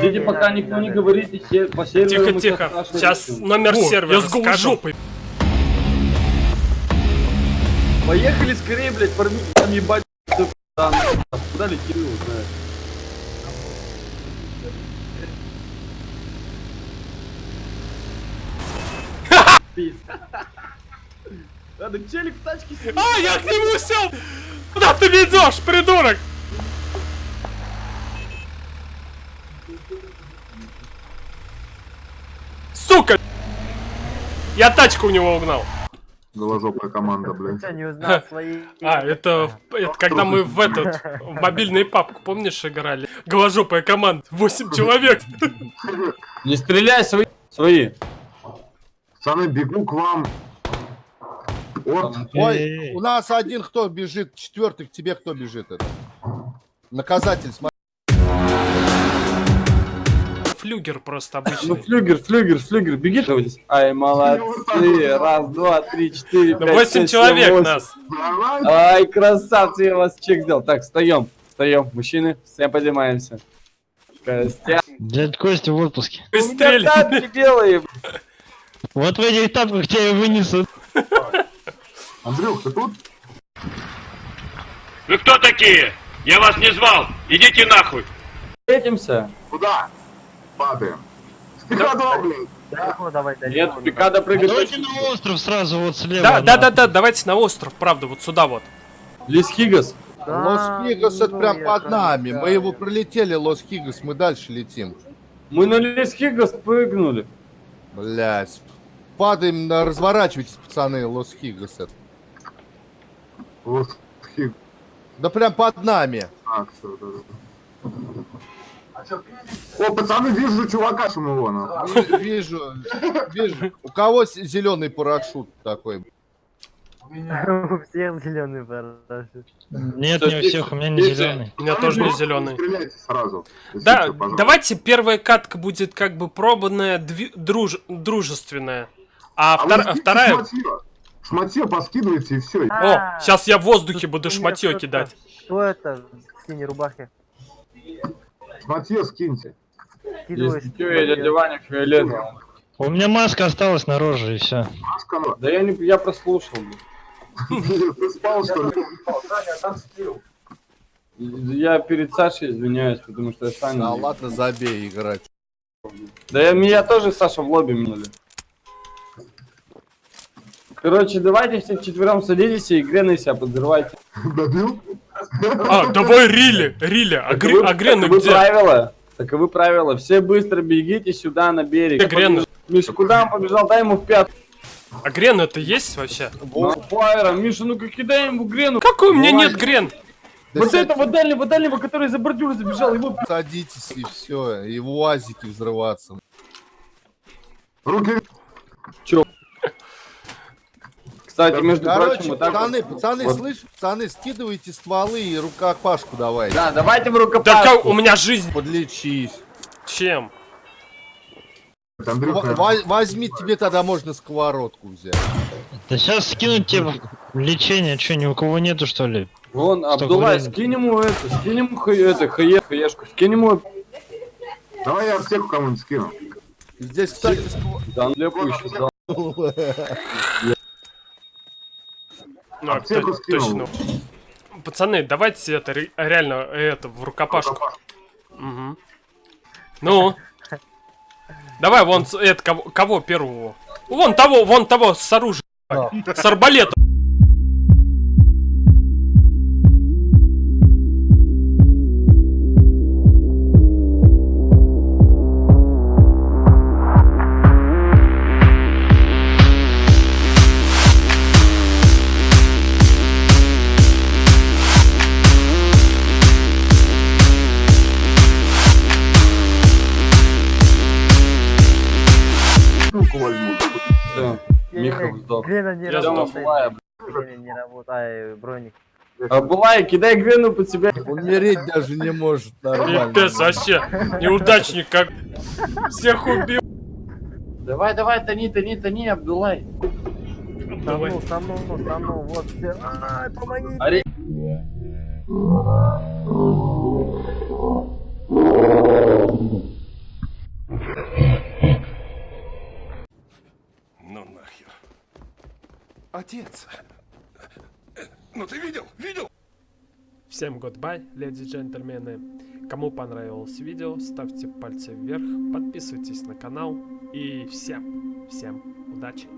Ждите, пока никто не говорит, и по серверу Тихо, тихо. Сейчас номер сервера я скажу. жопой. Поехали скорее, блядь, порви там ебать. там. Куда летит, его знает. Пиз. Надо челик в тачке сидит. А, я к нему сел! Куда ты ведешь, придурок? Я тачку у него угнал. Голожопая команда, блядь. Что, не узнал свои... А, это, это когда мы в этот, в мобильный папку, помнишь, играли? Голожопая команда, 8 человек. Не стреляй, свои. Свои. Пацаны, бегу к вам. От. Ой, у нас один кто бежит, четвертый к тебе кто бежит это? Наказатель, смотри. Флюгер просто Ну, обычный. флюгер, флюгер, флюгер, беги. Ай, молодцы. Раз, два, три, четыре, Ну, пять, 8 шесть, человек семь, восемь. нас. Давай. Ай, красавцы, я вас чек сделал. Так, встаем, встаем, мужчины, все поднимаемся. Костя. Дядь Костя в отпуске. Быстрее. Тапки делаем. Вот в этих тапках тебя и вынесут. Андрюх, ты тут? Вы кто такие? Я вас не звал. Идите нахуй. Встретимся. Куда? Падаем. Стеклодом, блин. Далеко давай, далеко. Нет, пикада прыгать. Давайте на остров сразу вот слева. Да, да, да, да, давайте на остров, правда, вот сюда вот. Лис Хигас. Да, Лос-Хигас это ну, прям под нами. Мы его пролетели, Лос-Хигас, мы дальше летим. Мы на Лис Хигас прыгнули. Блять. Падаем, на- разворачивайтесь, пацаны, Лос-Хигас это. Вот. хи- Да прям под нами. А, всё, да, да. О, пацаны, вижу чувака Шумилона. Ви- Вижу, вижу. У кого зеленый парашют такой? У всех зеленый парашют. Нет, не у всех, у меня не зеленый. У меня тоже не зеленый. Стреляйте сразу. Да, давайте первая катка будет как бы пробанная, дружественная. А, А вторая... Шматье. Шматье поскидывайте и все. О, сейчас я в воздухе буду шматье кидать. Кто это в синей рубахе? Шматье скиньте. Скидывай, Если что, скидывай, я дядя Ваня фиолетовый. У меня маска осталась на роже и все. Машка, ну, Да я не, я прослушал. блин. ты спал, что ли? Я перед Сашей извиняюсь, потому что я Саня. Да ладно, забей играть. Да я, меня тоже Саша в лобби минули. Короче, давайте все вчетвером садитесь и грены себя подзрывайте. Добил? А, давай Рили, Рили, а, гри- а Грены таковы где? правила. Таковы правила. Все быстро бегите сюда на берег. Где Грены? Миша, куда он побежал? Дай ему в пятку. А Грен это есть вообще? Фаера, Миша, ну-ка кидай ему грену. Какой у меня нет Грен? Да Вот сядь- этого дальнего, дальнего, который за бордюр забежал, его... Садитесь и все, и в уазике взрываться. Руки Кстати, между Короче, прочим, вот так пацаны, вот- пацаны, вот. слышь, пацаны, скидывайте стволы и рукопашку давай. Да, давайте в Да рукопашку. как, у меня жизнь. Подлечись. Чем? Андрюха, во- возьми, тебе тогда можно сковородку взять. Да сейчас скинуть тебе лечение, что, ни у кого нету, что ли? Вон, Абдулай, скинь ему это, скинь ему хай- это, хае, хаешку, скинь ему... давай я аптеку кому-нибудь скину. Здесь, кстати, сковородка. Да, он лепу еще дал. Ну, Аптеку скинул. точно. Пацаны, давайте это ре- реально это в рукопашку. Мгм. Ну. Давай, вон это кого, кого первого? Вон того, вон того с оружием. С арбалетом. Возьму. Все, Миха сдох. Грена не Я работает. Грена не работает. Броник. Абдулай, кидай грену под себя. Умереть даже не может нормально. Пипец, вообще. Неудачник как. Всех убил. Давай, давай, тони, тони, тони, Абдулай. Давай. Тонул, тонул, тонул, вот все. Ай, помоги. Отец. Ну ты видел? Видел? Всем goodbye, леди и джентльмены. Кому понравилось видео, ставьте пальцы вверх, подписывайтесь на канал. И всем, всем удачи.